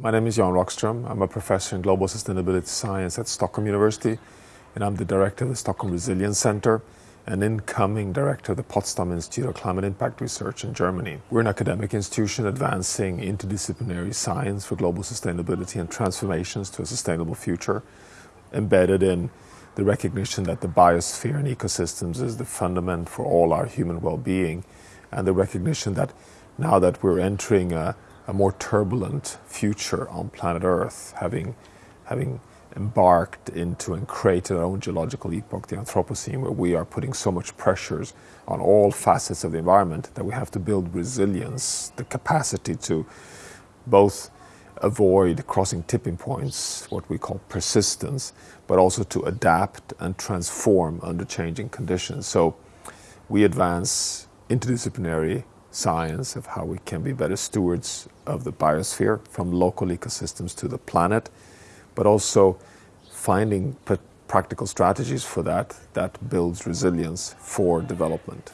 My name is Jan Rockström. I'm a professor in global sustainability science at Stockholm University, and I'm the director of the Stockholm Resilience Center and incoming director of the Potsdam Institute of Climate Impact Research in Germany. We're an academic institution advancing interdisciplinary science for global sustainability and transformations to a sustainable future, embedded in the recognition that the biosphere and ecosystems is the fundament for all our human well-being, and the recognition that now that we're entering a, a more turbulent future on planet Earth, having, having embarked into and created our own geological epoch, the Anthropocene, where we are putting so much pressures on all facets of the environment that we have to build resilience, the capacity to both avoid crossing tipping points, what we call persistence, but also to adapt and transform under changing conditions. So we advance interdisciplinary science of how we can be better stewards of the biosphere from local ecosystems to the planet but also finding practical strategies for that that builds resilience for development.